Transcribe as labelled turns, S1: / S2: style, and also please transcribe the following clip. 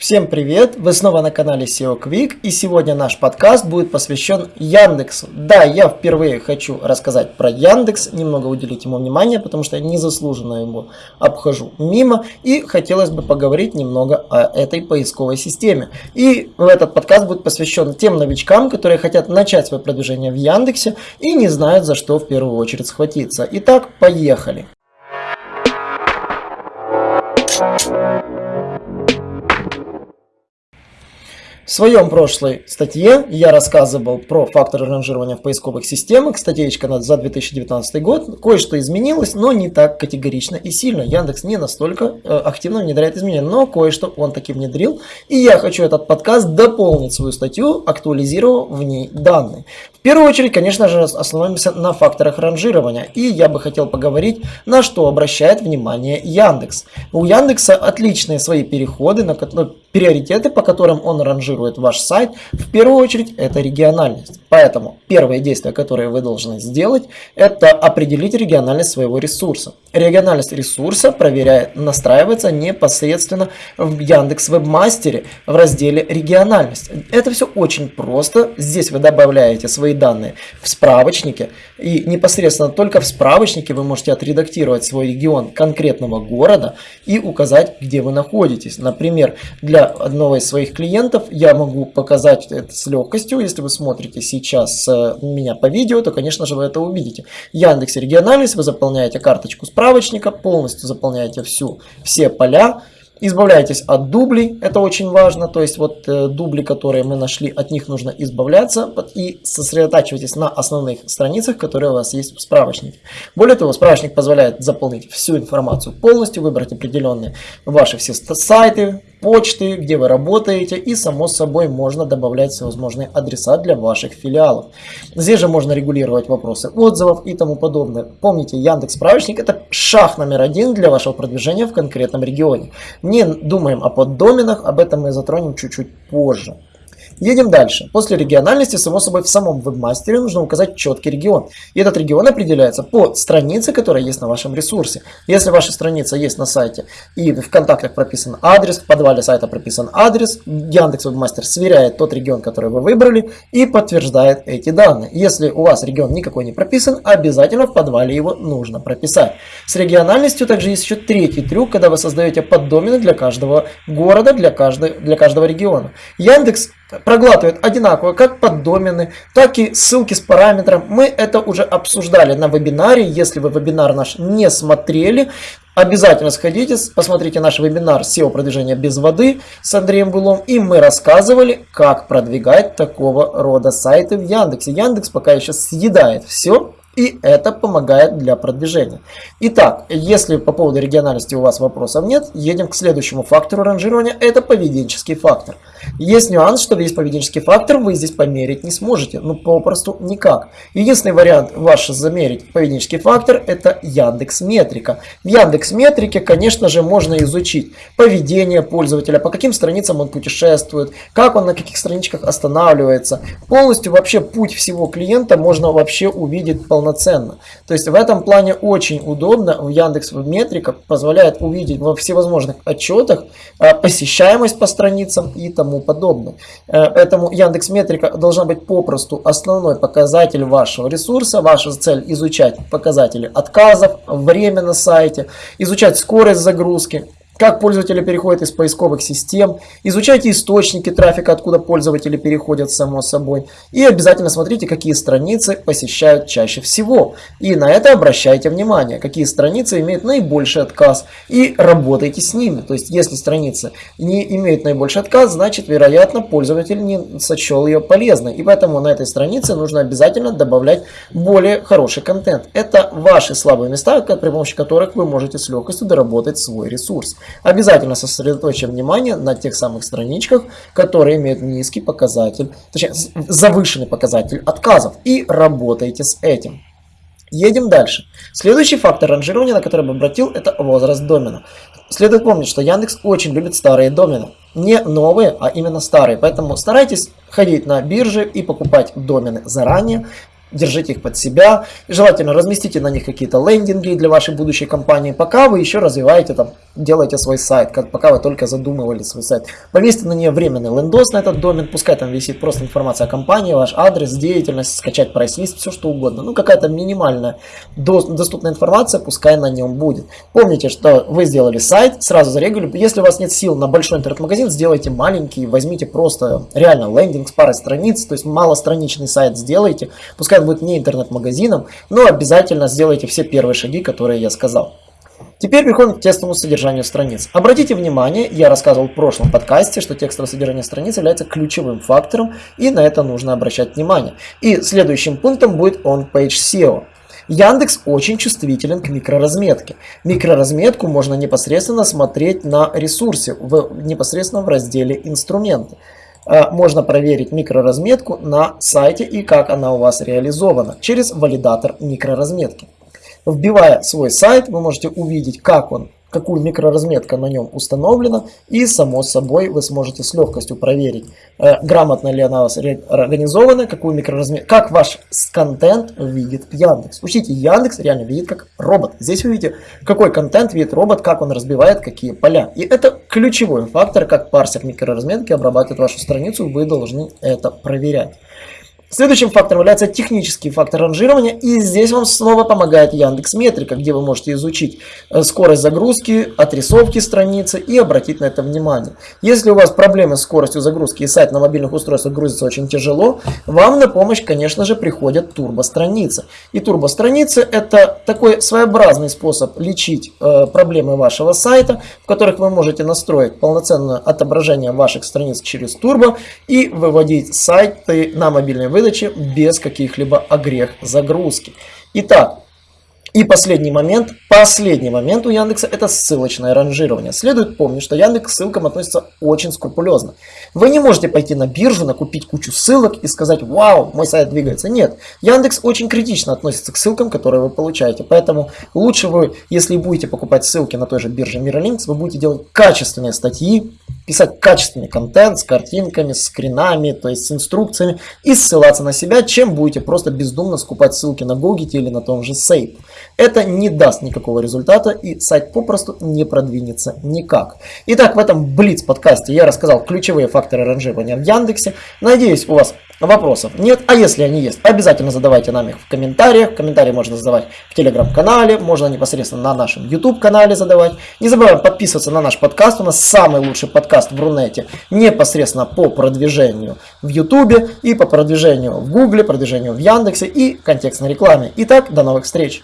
S1: Всем привет! Вы снова на канале SEO Quick и сегодня наш подкаст будет посвящен Яндексу. Да, я впервые хочу рассказать про Яндекс, немного уделить ему внимание, потому что я незаслуженно его обхожу мимо и хотелось бы поговорить немного о этой поисковой системе. И этот подкаст будет посвящен тем новичкам, которые хотят начать свое продвижение в Яндексе и не знают за что в первую очередь схватиться. Итак, поехали! В своем прошлой статье я рассказывал про факторы ранжирования в поисковых системах. Статейка за 2019 год. Кое-что изменилось, но не так категорично и сильно. Яндекс не настолько э, активно внедряет изменения, но кое-что он таки внедрил. И я хочу этот подкаст дополнить свою статью, актуализировав в ней данные. В первую очередь, конечно же, остановимся на факторах ранжирования. И я бы хотел поговорить, на что обращает внимание Яндекс. У Яндекса отличные свои переходы, на которые приоритеты, по которым он ранжирует ваш сайт, в первую очередь это региональность. Поэтому первое действие, которое вы должны сделать, это определить региональность своего ресурса. Региональность ресурса проверяет, настраивается непосредственно в Яндекс Вебмастере в разделе региональность. Это все очень просто. Здесь вы добавляете свои данные в справочнике и непосредственно только в справочнике вы можете отредактировать свой регион конкретного города и указать, где вы находитесь. Например, для одного из своих клиентов я могу показать это с легкостью. Если вы смотрите сейчас э, меня по видео, то, конечно же, вы это увидите. Яндекс регионалис, вы заполняете карточку справочника, полностью заполняете всю, все поля. Избавляйтесь от дублей, это очень важно, то есть вот э, дубли, которые мы нашли, от них нужно избавляться и сосредотачивайтесь на основных страницах, которые у вас есть в справочнике. Более того, справочник позволяет заполнить всю информацию полностью, выбрать определенные ваши все сайты, почты, где вы работаете и само собой можно добавлять всевозможные адреса для ваших филиалов. Здесь же можно регулировать вопросы отзывов и тому подобное. Помните, Яндекс справочник это шаг номер один для вашего продвижения в конкретном регионе. Не думаем о поддоменах, об этом мы затронем чуть-чуть позже. Едем дальше. После региональности, само собой, в самом вебмастере нужно указать четкий регион. И этот регион определяется по странице, которая есть на вашем ресурсе. Если ваша страница есть на сайте и в контактах прописан адрес, в подвале сайта прописан адрес, Яндекс Вебмастер сверяет тот регион, который вы выбрали и подтверждает эти данные. Если у вас регион никакой не прописан, обязательно в подвале его нужно прописать. С региональностью также есть еще третий трюк, когда вы создаете поддомены для каждого города, для, каждой, для каждого региона. Яндекс проглатывает одинаково как поддомены, так и ссылки с параметром. Мы это уже обсуждали на вебинаре. Если вы вебинар наш не смотрели, обязательно сходите, посмотрите наш вебинар SEO продвижения без воды с Андреем Булом. И мы рассказывали, как продвигать такого рода сайты в Яндексе. Яндекс пока еще съедает все и это помогает для продвижения. Итак, если по поводу региональности у вас вопросов нет, едем к следующему фактору ранжирования. Это поведенческий фактор. Есть нюанс, что весь поведенческий фактор вы здесь померить не сможете. Ну, попросту никак. Единственный вариант ваш замерить поведенческий фактор – это Яндекс Метрика. В Яндекс Метрике, конечно же, можно изучить поведение пользователя, по каким страницам он путешествует, как он на каких страничках останавливается. Полностью вообще путь всего клиента можно вообще увидеть полноценно полноценно. То есть в этом плане очень удобно. В Яндекс Метрика позволяет увидеть во всевозможных отчетах э, посещаемость по страницам и тому подобное. Э, поэтому Яндекс Метрика должна быть попросту основной показатель вашего ресурса. Ваша цель изучать показатели отказов, время на сайте, изучать скорость загрузки, как пользователи переходят из поисковых систем, изучайте источники трафика, откуда пользователи переходят само собой, и обязательно смотрите, какие страницы посещают чаще всего. И на это обращайте внимание, какие страницы имеют наибольший отказ, и работайте с ними. То есть, если страница не имеет наибольший отказ, значит, вероятно, пользователь не сочел ее полезной. И поэтому на этой странице нужно обязательно добавлять более хороший контент. Это ваши слабые места, при помощи которых вы можете с легкостью доработать свой ресурс. Обязательно сосредоточим внимание на тех самых страничках, которые имеют низкий показатель, точнее завышенный показатель отказов и работайте с этим. Едем дальше. Следующий фактор ранжирования, на который бы обратил, это возраст домена. Следует помнить, что Яндекс очень любит старые домены. Не новые, а именно старые. Поэтому старайтесь ходить на биржи и покупать домены заранее держите их под себя, желательно разместите на них какие-то лендинги для вашей будущей компании, пока вы еще развиваете там, делаете свой сайт, как, пока вы только задумывали свой сайт. Повесьте на нее временный лендос на этот домен, пускай там висит просто информация о компании, ваш адрес, деятельность, скачать прайс-лист, все что угодно. Ну какая-то минимальная доступная информация, пускай на нем будет. Помните, что вы сделали сайт, сразу зарегали, если у вас нет сил на большой интернет-магазин, сделайте маленький, возьмите просто реально лендинг с парой страниц, то есть малостраничный сайт сделайте, пускай он будет не интернет-магазином, но обязательно сделайте все первые шаги, которые я сказал. Теперь переходим к текстовому содержанию страниц. Обратите внимание, я рассказывал в прошлом подкасте, что текстовое содержание страниц является ключевым фактором, и на это нужно обращать внимание. И следующим пунктом будет on-page SEO. Яндекс очень чувствителен к микроразметке. Микроразметку можно непосредственно смотреть на ресурсе, в, непосредственно в разделе «Инструменты». А, можно проверить микроразметку на сайте и как она у вас реализована через валидатор микроразметки. Вбивая свой сайт, вы можете увидеть, как он какую микроразметка на нем установлена, и само собой вы сможете с легкостью проверить, э, грамотно ли она у вас организована, какую микроразметку, как ваш контент видит Яндекс. Учите, Яндекс реально видит как робот. Здесь вы видите, какой контент видит робот, как он разбивает какие поля. И это ключевой фактор, как парсер микроразметки обрабатывает вашу страницу, вы должны это проверять. Следующим фактором является технический фактор ранжирования, и здесь вам снова помогает Яндекс Метрика, где вы можете изучить э, скорость загрузки, отрисовки страницы и обратить на это внимание. Если у вас проблемы с скоростью загрузки и сайт на мобильных устройствах грузится очень тяжело, вам на помощь, конечно же, приходят турбостраницы. И турбостраницы это такой своеобразный способ лечить э, проблемы вашего сайта, в которых вы можете настроить полноценное отображение ваших страниц через турбо и выводить сайты на мобильные выдачи без каких-либо огрех загрузки. Итак, и последний момент, последний момент у Яндекса это ссылочное ранжирование. Следует помнить, что Яндекс к ссылкам относится очень скрупулезно. Вы не можете пойти на биржу, накупить кучу ссылок и сказать, вау, мой сайт двигается. Нет, Яндекс очень критично относится к ссылкам, которые вы получаете. Поэтому лучше вы, если будете покупать ссылки на той же бирже Miralinks, вы будете делать качественные статьи, писать качественный контент с картинками, с скринами, то есть с инструкциями и ссылаться на себя, чем будете просто бездумно скупать ссылки на Google или на том же Сейп. Это не даст никакого результата и сайт попросту не продвинется никак. Итак, в этом Блиц подкасте я рассказал ключевые факторы ранжирования в Яндексе. Надеюсь, у вас вопросов нет, а если они есть, обязательно задавайте нам их в комментариях. Комментарии можно задавать в телеграм-канале, можно непосредственно на нашем YouTube канале задавать. Не забываем подписываться на наш подкаст, у нас самый лучший подкаст в Рунете непосредственно по продвижению в YouTube и по продвижению в Google, продвижению в Яндексе и контекстной рекламе. Итак, до новых встреч!